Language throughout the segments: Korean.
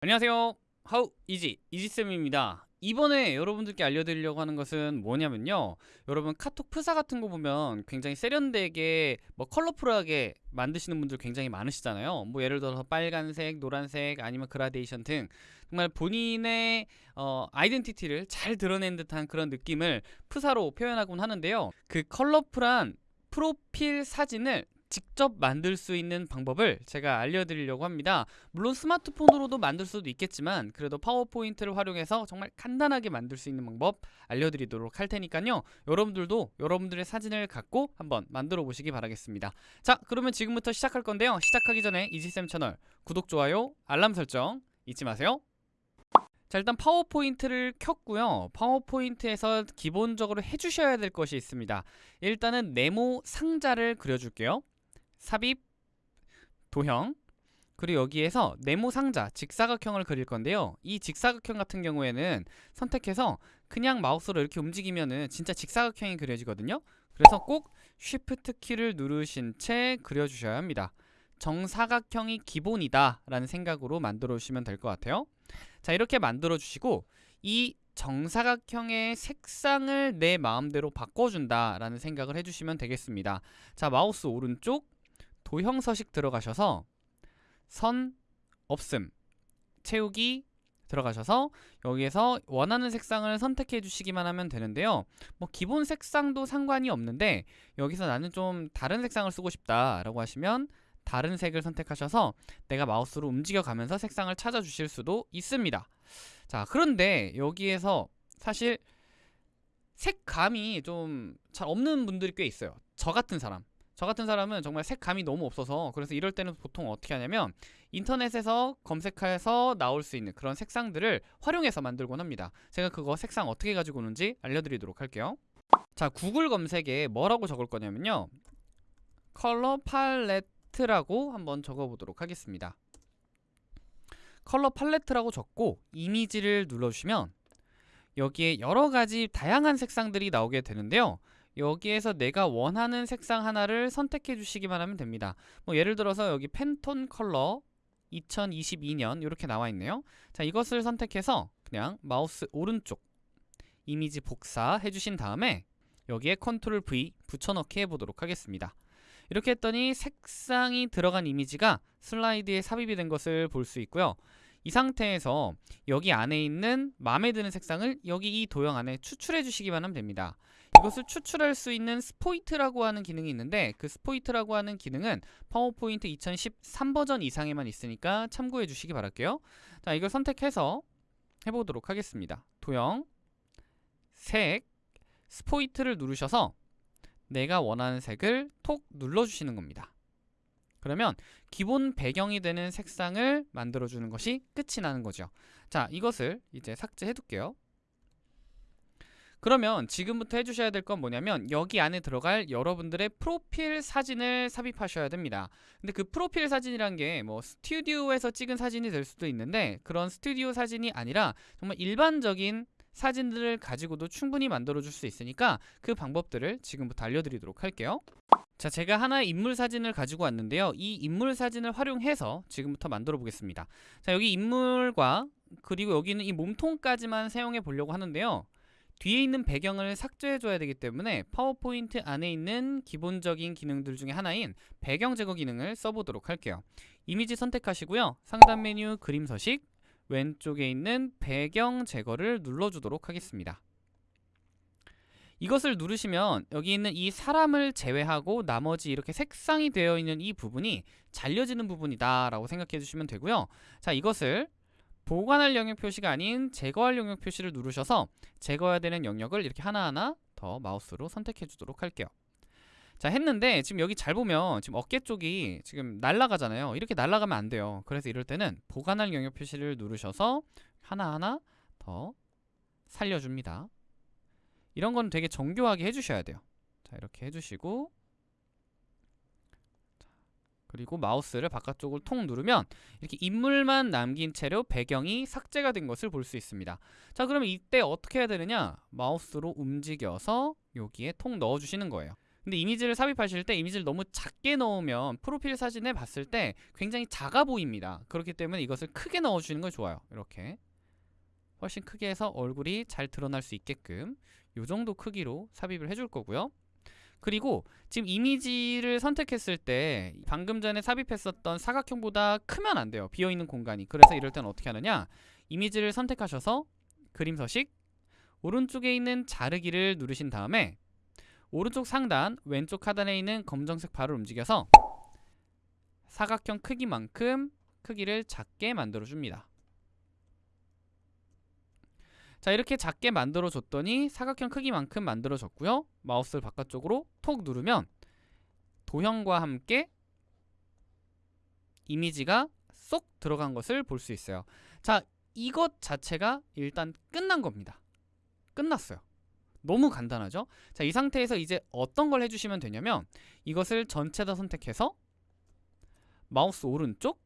안녕하세요. 하우 이지 이지쌤입니다. 이번에 여러분들께 알려드리려고 하는 것은 뭐냐면요. 여러분 카톡 프사 같은 거 보면 굉장히 세련되게 뭐 컬러풀하게 만드시는 분들 굉장히 많으시잖아요. 뭐 예를 들어서 빨간색, 노란색 아니면 그라데이션 등 정말 본인의 어, 아이덴티티를 잘 드러낸 듯한 그런 느낌을 프사로 표현하곤 하는데요. 그 컬러풀한 프로필 사진을 직접 만들 수 있는 방법을 제가 알려드리려고 합니다. 물론 스마트폰으로도 만들 수도 있겠지만 그래도 파워포인트를 활용해서 정말 간단하게 만들 수 있는 방법 알려드리도록 할 테니까요. 여러분들도 여러분들의 사진을 갖고 한번 만들어 보시기 바라겠습니다. 자 그러면 지금부터 시작할 건데요. 시작하기 전에 이지쌤 채널 구독, 좋아요, 알람 설정 잊지 마세요. 자 일단 파워포인트를 켰고요 파워포인트에서 기본적으로 해주셔야 될 것이 있습니다 일단은 네모 상자를 그려줄게요 삽입, 도형 그리고 여기에서 네모 상자, 직사각형을 그릴 건데요. 이 직사각형 같은 경우에는 선택해서 그냥 마우스로 이렇게 움직이면은 진짜 직사각형이 그려지거든요. 그래서 꼭 Shift 키를 누르신 채 그려주셔야 합니다. 정사각형이 기본이다 라는 생각으로 만들어 주시면 될 것 같아요. 자 이렇게 만들어 주시고 이 정사각형의 색상을 내 마음대로 바꿔준다 라는 생각을 해주시면 되겠습니다. 자 마우스 오른쪽 도형 서식 들어가셔서 선 없음 채우기 들어가셔서 여기에서 원하는 색상을 선택해 주시기만 하면 되는데요. 뭐 기본 색상도 상관이 없는데 여기서 나는 좀 다른 색상을 쓰고 싶다 라고 하시면 다른 색을 선택하셔서 내가 마우스로 움직여 가면서 색상을 찾아 주실 수도 있습니다. 자 그런데 여기에서 사실 색감이 좀 잘 없는 분들이 꽤 있어요. 저 같은 사람 저 같은 사람은 정말 색감이 너무 없어서 그래서 이럴 때는 보통 어떻게 하냐면 인터넷에서 검색해서 나올 수 있는 그런 색상들을 활용해서 만들곤 합니다. 제가 그거 색상 어떻게 가지고 오는지 알려드리도록 할게요. 자 구글 검색에 뭐라고 적을 거냐면요. 컬러 팔레트라고 한번 적어보도록 하겠습니다. 컬러 팔레트라고 적고 이미지를 눌러주시면 여기에 여러가지 다양한 색상들이 나오게 되는데요 여기에서 내가 원하는 색상 하나를 선택해 주시기만 하면 됩니다. 뭐 예를 들어서 여기 팬톤 컬러 2022년 이렇게 나와 있네요. 자 이것을 선택해서 그냥 마우스 오른쪽 이미지 복사 해주신 다음에 여기에 컨트롤 V 붙여넣기 해보도록 하겠습니다. 이렇게 했더니 색상이 들어간 이미지가 슬라이드에 삽입이 된 것을 볼 수 있고요. 이 상태에서 여기 안에 있는 마음에 드는 색상을 여기 이 도형 안에 추출해 주시기만 하면 됩니다 이것을 추출할 수 있는 스포이트라고 하는 기능이 있는데 그 스포이트라고 하는 기능은 파워포인트 2013 버전 이상에만 있으니까 참고해 주시기 바랄게요. 자 이걸 선택해서 해보도록 하겠습니다. 도형 색 스포이트를 누르셔서 내가 원하는 색을 톡 눌러주시는 겁니다. 그러면 기본 배경이 되는 색상을 만들어주는 것이 끝이 나는 거죠. 자 이것을 이제 삭제해 둘게요 그러면 지금부터 해주셔야 될 건 뭐냐면 여기 안에 들어갈 여러분들의 프로필 사진을 삽입하셔야 됩니다. 근데 그 프로필 사진이란 게 뭐 스튜디오에서 찍은 사진이 될 수도 있는데 그런 스튜디오 사진이 아니라 정말 일반적인 사진들을 가지고도 충분히 만들어 줄 수 있으니까 그 방법들을 지금부터 알려드리도록 할게요. 자 제가 하나의 인물 사진을 가지고 왔는데요. 이 인물 사진을 활용해서 지금부터 만들어 보겠습니다. 자 여기 인물과 그리고 여기는 이 몸통까지만 사용해 보려고 하는데요 뒤에 있는 배경을 삭제해 줘야 되기 때문에 파워포인트 안에 있는 기본적인 기능들 중에 하나인 배경 제거 기능을 써보도록 할게요. 이미지 선택하시고요. 상단 메뉴 그림 서식 왼쪽에 있는 배경 제거를 눌러주도록 하겠습니다. 이것을 누르시면 여기 있는 이 사람을 제외하고 나머지 이렇게 색상이 되어 있는 이 부분이 잘려지는 부분이다 라고 생각해 주시면 되고요. 자 이것을 보관할 영역 표시가 아닌 제거할 영역 표시를 누르셔서 제거해야 되는 영역을 이렇게 하나하나 더 마우스로 선택해 주도록 할게요. 자 했는데 지금 여기 잘 보면 지금 어깨 쪽이 지금 날아가잖아요. 이렇게 날아가면 안 돼요. 그래서 이럴 때는 보관할 영역 표시를 누르셔서 하나하나 더 살려줍니다. 이런 건 되게 정교하게 해주셔야 돼요. 자 이렇게 해주시고 그리고 마우스를 바깥쪽을 통 누르면 이렇게 인물만 남긴 채로 배경이 삭제가 된 것을 볼 수 있습니다 자 그러면 이때 어떻게 해야 되느냐 마우스로 움직여서 여기에 통 넣어주시는 거예요 근데 이미지를 삽입하실 때 이미지를 너무 작게 넣으면 프로필 사진에 봤을 때 굉장히 작아 보입니다. 그렇기 때문에 이것을 크게 넣어주는 걸 좋아요. 이렇게 훨씬 크게 해서 얼굴이 잘 드러날 수 있게끔 이 정도 크기로 삽입을 해줄 거고요. 그리고 지금 이미지를 선택했을 때 방금 전에 삽입했었던 사각형보다 크면 안 돼요. 비어있는 공간이. 그래서 이럴 때는 어떻게 하느냐 이미지를 선택하셔서 그림 서식 오른쪽에 있는 자르기를 누르신 다음에 오른쪽 상단 왼쪽 하단에 있는 검정색 바를 움직여서 사각형 크기만큼 크기를 작게 만들어 줍니다. 자 이렇게 작게 만들어 줬더니 사각형 크기만큼 만들어 졌고요. 마우스를 바깥쪽으로 톡 누르면 도형과 함께 이미지가 쏙 들어간 것을 볼 수 있어요. 자 이것 자체가 일단 끝난 겁니다. 끝났어요. 너무 간단하죠? 자, 이 상태에서 이제 어떤 걸 해주시면 되냐면 이것을 전체 다 선택해서 마우스 오른쪽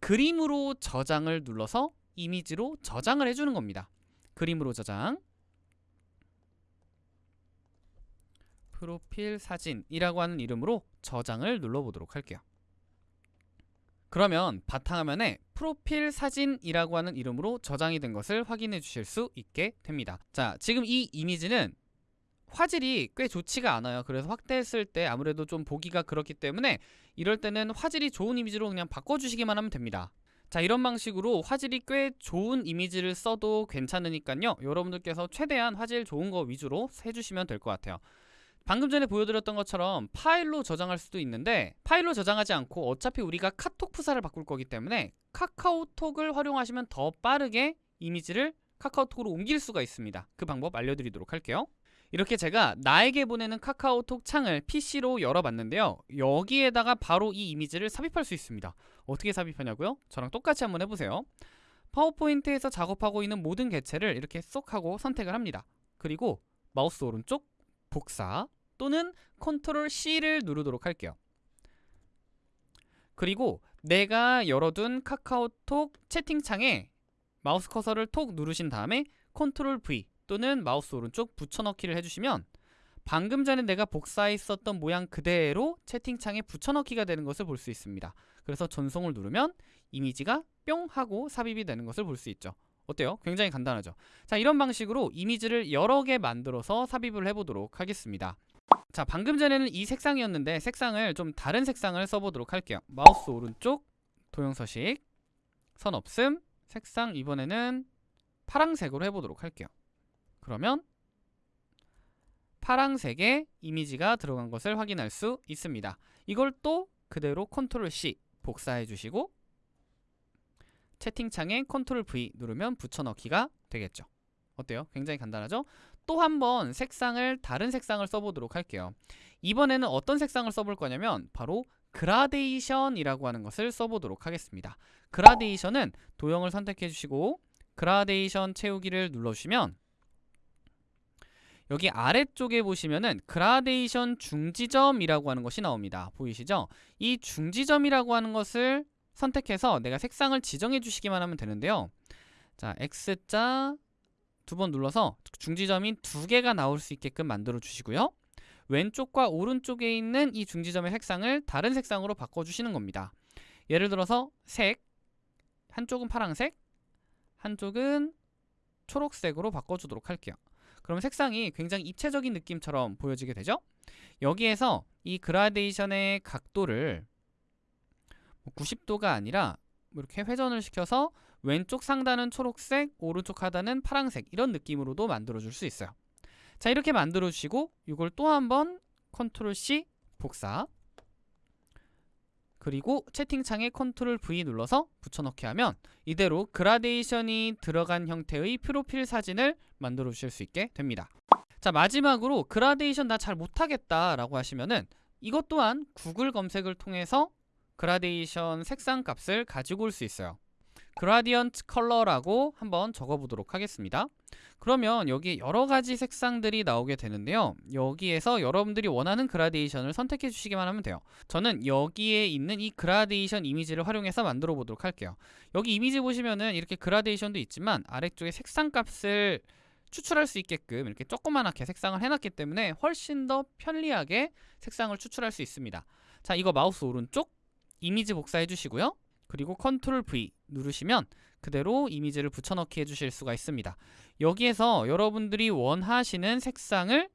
그림으로 저장을 눌러서 이미지로 저장을 해주는 겁니다. 그림으로 저장 프로필 사진이라고 하는 이름으로 저장을 눌러보도록 할게요. 그러면 바탕화면에 프로필 사진이라고 하는 이름으로 저장이 된 것을 확인해 주실 수 있게 됩니다. 자, 지금 이 이미지는 화질이 꽤 좋지가 않아요. 그래서 확대했을 때 아무래도 좀 보기가 그렇기 때문에 이럴 때는 화질이 좋은 이미지로 그냥 바꿔주시기만 하면 됩니다. 자 이런 방식으로 화질이 꽤 좋은 이미지를 써도 괜찮으니까요 여러분들께서 최대한 화질 좋은 거 위주로 해주시면 될 것 같아요 방금 전에 보여드렸던 것처럼 파일로 저장할 수도 있는데 파일로 저장하지 않고 어차피 우리가 카톡 프사를 바꿀 거기 때문에 카카오톡을 활용하시면 더 빠르게 이미지를 카카오톡으로 옮길 수가 있습니다. 그 방법 알려드리도록 할게요. 이렇게 제가 나에게 보내는 카카오톡 창을 PC로 열어봤는데요. 여기에다가 바로 이 이미지를 삽입할 수 있습니다. 어떻게 삽입하냐고요? 저랑 똑같이 한번 해보세요. 파워포인트에서 작업하고 있는 모든 개체를 이렇게 쏙 하고 선택을 합니다. 그리고 마우스 오른쪽 복사 또는 컨트롤 C를 누르도록 할게요. 그리고 내가 열어둔 카카오톡 채팅창에 마우스 커서를 톡 누르신 다음에 컨트롤 V 또는 마우스 오른쪽 붙여넣기를 해주시면 방금 전에 내가 복사했었던 모양 그대로 채팅창에 붙여넣기가 되는 것을 볼 수 있습니다. 그래서 전송을 누르면 이미지가 뿅 하고 삽입이 되는 것을 볼 수 있죠. 어때요? 굉장히 간단하죠. 자 이런 방식으로 이미지를 여러 개 만들어서 삽입을 해보도록 하겠습니다. 자 방금 전에는 이 색상이었는데 색상을 좀 다른 색상을 써보도록 할게요. 마우스 오른쪽 도형서식 선 없음 색상 이번에는 파랑색으로 해보도록 할게요. 그러면 파랑색의 이미지가 들어간 것을 확인할 수 있습니다. 이걸 또 그대로 컨트롤 C 복사해 주시고 채팅창에 컨트롤 V 누르면 붙여넣기가 되겠죠. 어때요? 굉장히 간단하죠? 또 한 번 색상을 다른 색상을 써보도록 할게요. 이번에는 어떤 색상을 써볼 거냐면 바로 그라데이션이라고 하는 것을 써보도록 하겠습니다. 그라데이션은 도형을 선택해 주시고 그라데이션 채우기를 눌러주시면 여기 아래쪽에 보시면은 그라데이션 중지점이라고 하는 것이 나옵니다. 보이시죠? 이 중지점이라고 하는 것을 선택해서 내가 색상을 지정해 주시기만 하면 되는데요. 자, X자 두 번 눌러서 중지점이 두 개가 나올 수 있게끔 만들어 주시고요. 왼쪽과 오른쪽에 있는 이 중지점의 색상을 다른 색상으로 바꿔주시는 겁니다. 예를 들어서 색, 한쪽은 파랑색, 한쪽은 초록색으로 바꿔주도록 할게요. 그러면 색상이 굉장히 입체적인 느낌처럼 보여지게 되죠? 여기에서 이 그라데이션의 각도를 90도가 뭐 아니라 뭐 이렇게 회전을 시켜서 왼쪽 상단은 초록색, 오른쪽 하단은 파란색 이런 느낌으로도 만들어줄 수 있어요. 자 이렇게 만들어주시고 이걸 또 한번 컨트롤 C 복사 그리고 채팅창에 컨트롤 V 눌러서 붙여넣기 하면 이대로 그라데이션이 들어간 형태의 프로필 사진을 만들어 주실 수 있게 됩니다. 자 마지막으로 그라데이션 나 잘 못하겠다 라고 하시면은 이것 또한 구글 검색을 통해서 그라데이션 색상 값을 가지고 올 수 있어요. gradient color라고 한번 적어보도록 하겠습니다. 그러면 여기 여러 가지 색상들이 나오게 되는데요. 여기에서 여러분들이 원하는 그라데이션을 선택해 주시기만 하면 돼요. 저는 여기에 있는 이 그라데이션 이미지를 활용해서 만들어 보도록 할게요. 여기 이미지 보시면은 이렇게 그라데이션도 있지만 아래쪽에 색상 값을 추출할 수 있게끔 이렇게 조그만하게 색상을 해놨기 때문에 훨씬 더 편리하게 색상을 추출할 수 있습니다. 자, 이거 마우스 오른쪽 이미지 복사해 주시고요. 그리고 컨트롤 V 누르시면 그대로 이미지를 붙여넣기 해주실 수가 있습니다. 여기에서 여러분들이 원하시는 색상을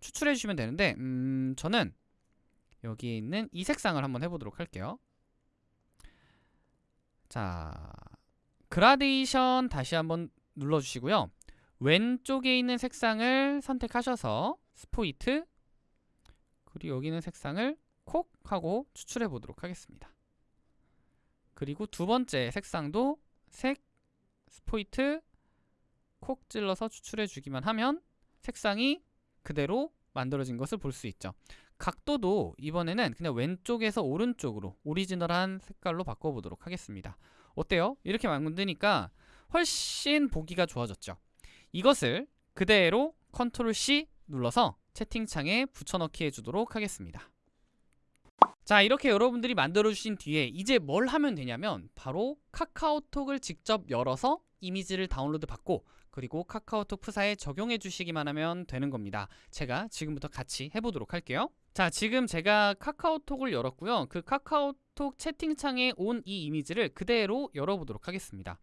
추출해 주시면 되는데 음, 저는 여기에 있는 이 색상을 한번 해보도록 할게요. 자, 그라데이션 다시 한번 눌러주시고요. 왼쪽에 있는 색상을 선택하셔서 스포이트 그리고 여기 있는 색상을 콕 하고 추출해 보도록 하겠습니다. 그리고 두 번째 색상도 색 스포이트 콕 찔러서 추출해 주기만 하면 색상이 그대로 만들어진 것을 볼 수 있죠. 각도도 이번에는 그냥 왼쪽에서 오른쪽으로 오리지널한 색깔로 바꿔보도록 하겠습니다. 어때요? 이렇게 만드니까 훨씬 보기가 좋아졌죠. 이것을 그대로 컨트롤 C 눌러서 채팅창에 붙여넣기 해주도록 하겠습니다. 자 이렇게 여러분들이 만들어주신 뒤에 이제 뭘 하면 되냐면 바로 카카오톡을 직접 열어서 이미지를 다운로드 받고 그리고 카카오톡 프사에 적용해 주시기만 하면 되는 겁니다. 제가 지금부터 같이 해보도록 할게요. 자 지금 제가 카카오톡을 열었고요. 그 카카오톡 채팅창에 온 이 이미지를 그대로 열어보도록 하겠습니다.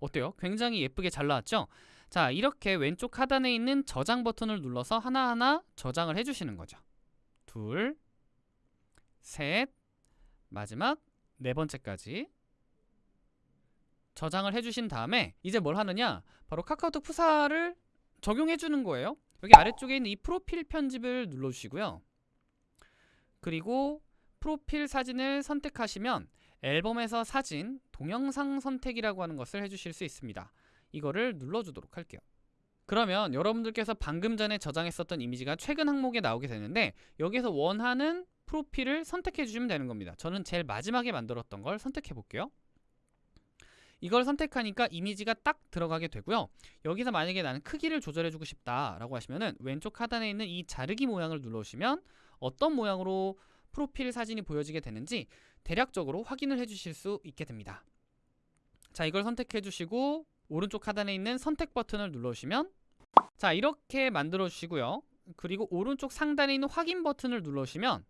어때요? 굉장히 예쁘게 잘 나왔죠? 자 이렇게 왼쪽 하단에 있는 저장 버튼을 눌러서 하나하나 저장을 해주시는 거죠. 둘, 셋, 마지막 네 번째까지 저장을 해주신 다음에 이제 뭘 하느냐? 바로 카카오톡 푸사를 적용해 주는 거예요. 여기 아래쪽에 있는 이 프로필 편집을 눌러주시고요. 그리고 프로필 사진을 선택하시면 앨범에서 사진, 동영상 선택이라고 하는 것을 해주실 수 있습니다. 이거를 눌러주도록 할게요. 그러면 여러분들께서 방금 전에 저장했었던 이미지가 최근 항목에 나오게 되는데 여기서 원하는 프로필을 선택해 주시면 되는 겁니다. 저는 제일 마지막에 만들었던 걸 선택해 볼게요 이걸 선택하니까 이미지가 딱 들어가게 되고요. 여기서 만약에 나는 크기를 조절해 주고 싶다 라고 하시면은 왼쪽 하단에 있는 이 자르기 모양을 눌러주시면 어떤 모양으로 프로필 사진이 보여지게 되는지 대략적으로 확인을 해 주실 수 있게 됩니다. 자 이걸 선택해 주시고 오른쪽 하단에 있는 선택 버튼을 눌러주시면 자 이렇게 만들어 주시고요. 그리고 오른쪽 상단에 있는 확인 버튼을 눌러주시면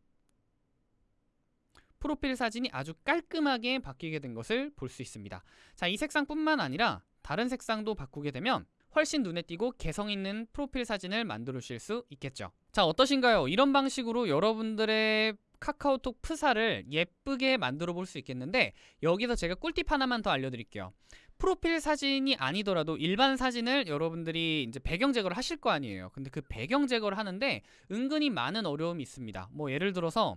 프로필 사진이 아주 깔끔하게 바뀌게 된 것을 볼 수 있습니다. 자 이 색상뿐만 아니라 다른 색상도 바꾸게 되면 훨씬 눈에 띄고 개성 있는 프로필 사진을 만들어 주실 수 있겠죠. 자 어떠신가요? 이런 방식으로 여러분들의 카카오톡 프사를 예쁘게 만들어 볼 수 있겠는데 여기서 제가 꿀팁 하나만 더 알려드릴게요. 프로필 사진이 아니더라도 일반 사진을 여러분들이 이제 배경 제거를 하실 거 아니에요. 근데 그 배경 제거를 하는데 은근히 많은 어려움이 있습니다. 뭐 예를 들어서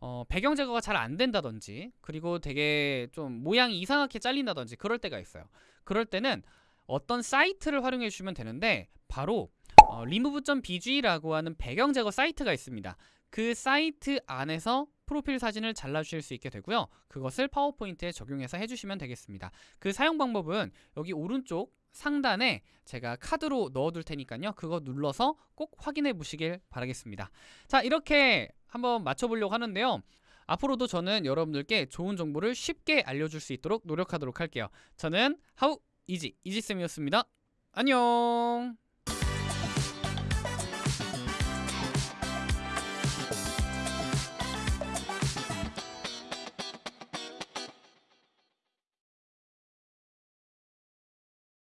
어, 배경 제거가 잘 안 된다든지 그리고 되게 좀 모양이 이상하게 잘린다든지 그럴 때가 있어요. 그럴 때는 어떤 사이트를 활용해 주시면 되는데 바로 어, remove.bg라고 하는 배경 제거 사이트가 있습니다. 그 사이트 안에서 프로필 사진을 잘라주실 수 있게 되고요. 그것을 파워포인트에 적용해서 해주시면 되겠습니다. 그 사용 방법은 여기 오른쪽 상단에 제가 카드로 넣어둘 테니까요. 그거 눌러서 꼭 확인해 보시길 바라겠습니다. 자 이렇게 한번 맞춰보려고 하는데요. 앞으로도 저는 여러분들께 좋은 정보를 쉽게 알려줄 수 있도록 노력하도록 할게요. 저는 하우 이지 이지쌤이었습니다. 안녕